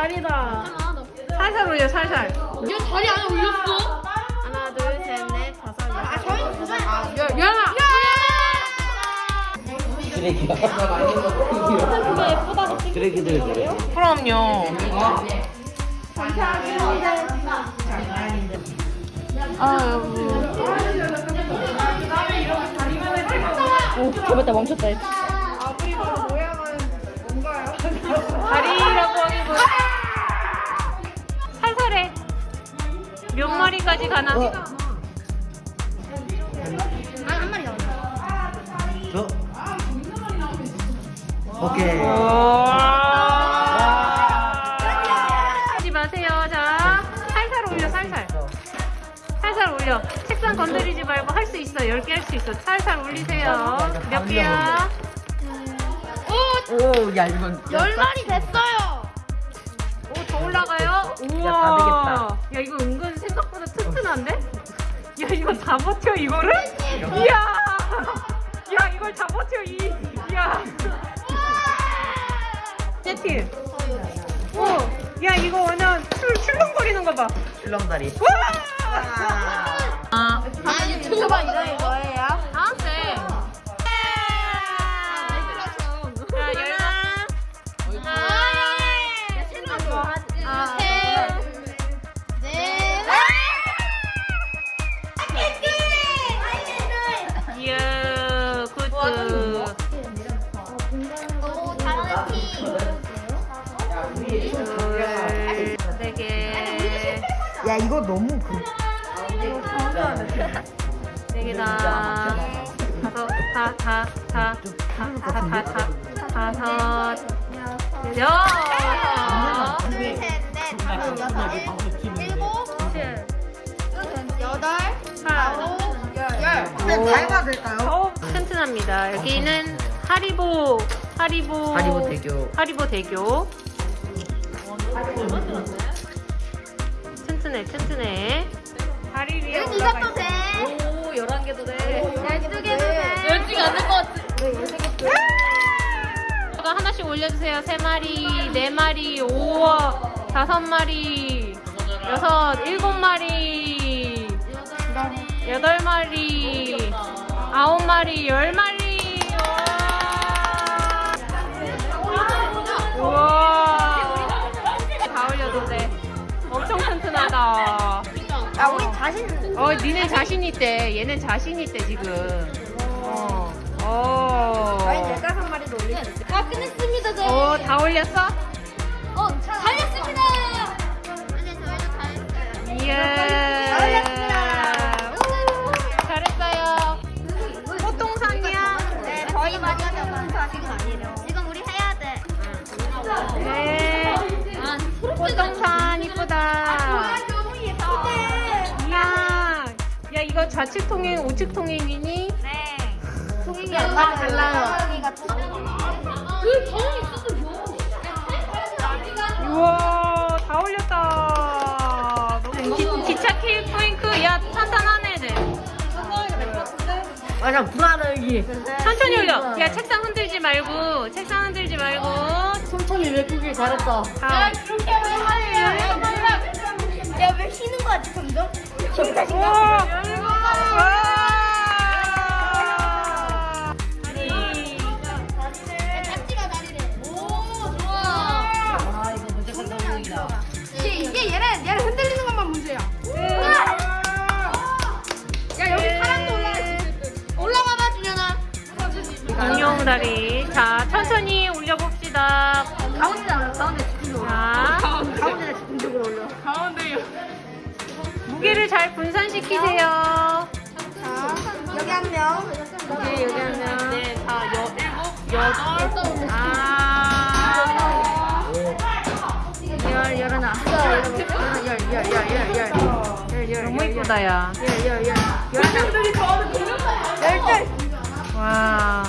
다리다. 살살 올려 살살. 야 다리 안에 올렸어? 하나, 둘, 셋, 넷, 다섯, 여섯. 아 저희 두 살. 아, 야 야. 쓰레기야. 쓰레기들 그래. 그럼요. 아 여보. 오 잡았다 멈췄다. 다리라고 하기보다 살살해. 몇 마리까지 가나? 아한 마리 나왔다. 저. 오케이. 하지 마세요. 자, 살살 올려, 살살. 살살 올려. 책상 건드리지 말고 할 수 있어. 10개 할 수 있어. 살살 올리세요. 몇 개야? 오, 야 이건. 열 마리 됐어요. 오, 더 올라가요? 우와. 다 되겠다. 야, 이거 은근 생각보다 튼튼한데? 야, 이거 다 버텨, 이거를? 이야. 야, 이걸 다 버텨, 이. 야. 세팅. 오, 야, 이거 완전 출, 출렁거리는 거 봐. 출렁다리. 와! 아, 아 유튜브가 이런 거 야 이거 너무 그 되게 다 다섯 다다다다다다다섯 여섯 둘셋넷 다섯여덟아홉열열다이될까요어튼튼합니다. 여기는 하리보 하리보 하리보 대교. 하리보 대교. 세트네 세트네 다리 위에 응, 이것도 돼. 오, 11개도 돼. 12개도 돼. 10개가 않을 것 같아. 왜 13개도 돼? 하나씩 올려주세요. 3마리, 4마리, 5, 5마리, 6, 7마리, 8마리, 9마리, 10마리. 자신. 어, 니네 자신 있대. 얘는 자신 있대 지금. 어. 어. 저희 열다섯 마리도 올리겠어요. 아 끝냈습니다 저희. 어, 다 올렸어? 어 좌측 통행, 우측 통행이니? 네. 송이가 다 달라요. 그 경험이 있어서 우와, 다 올렸다. 너무 기, 기차 케이크 포인트. 야, 탄탄하네, 네. 맞아 불안해 여기. 천천히 올려. 야, 책상 흔들지 말고, 책상 흔들지 말고. 천천히 메꾸길 잘했어. 다음. 그렇게 하면 야왜 쉬는 거 같지 점점? 흔들리는 것만 문제야. 야 여기 사람도 올라가 올라가봐 준현아. 공룡 다리. 자, 천천히 올려봅시다. 가운데 가운데 집중적으로. 자, 가운데 집중적으로 올려. 고기를 잘 분산시키세요. 자, 여기 한 명. 네, 여기 한 명. 네, 다 여, 일곱, 여덟, 아, 열, 열하나. 열, 열, 열, 열, 열. 너무 이쁘다, 야. 열, 열, 열. 열하나. 열. 와.